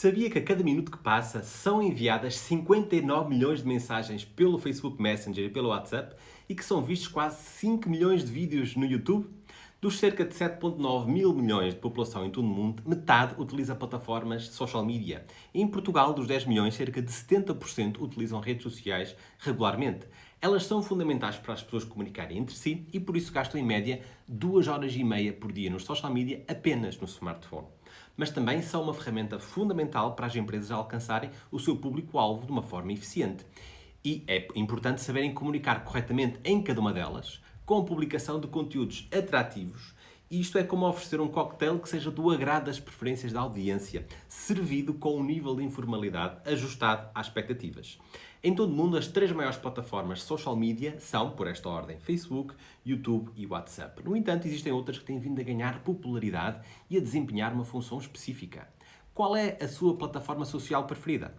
Sabia que a cada minuto que passa são enviadas 59 milhões de mensagens pelo Facebook Messenger e pelo WhatsApp e que são vistos quase 5 milhões de vídeos no YouTube? Dos cerca de 7.9 mil milhões de população em todo o mundo, metade utiliza plataformas de social media. Em Portugal, dos 10 milhões, cerca de 70% utilizam redes sociais regularmente. Elas são fundamentais para as pessoas comunicarem entre si e por isso gastam em média 2 horas e meia por dia no social media apenas no smartphone mas também são uma ferramenta fundamental para as empresas alcançarem o seu público-alvo de uma forma eficiente. E é importante saberem comunicar corretamente em cada uma delas, com publicação de conteúdos atrativos. Isto é como oferecer um cocktail que seja do agrado das preferências da audiência, servido com um nível de informalidade ajustado às expectativas. Em todo o mundo, as três maiores plataformas social media são, por esta ordem, Facebook, YouTube e WhatsApp. No entanto, existem outras que têm vindo a ganhar popularidade e a desempenhar uma função específica. Qual é a sua plataforma social preferida?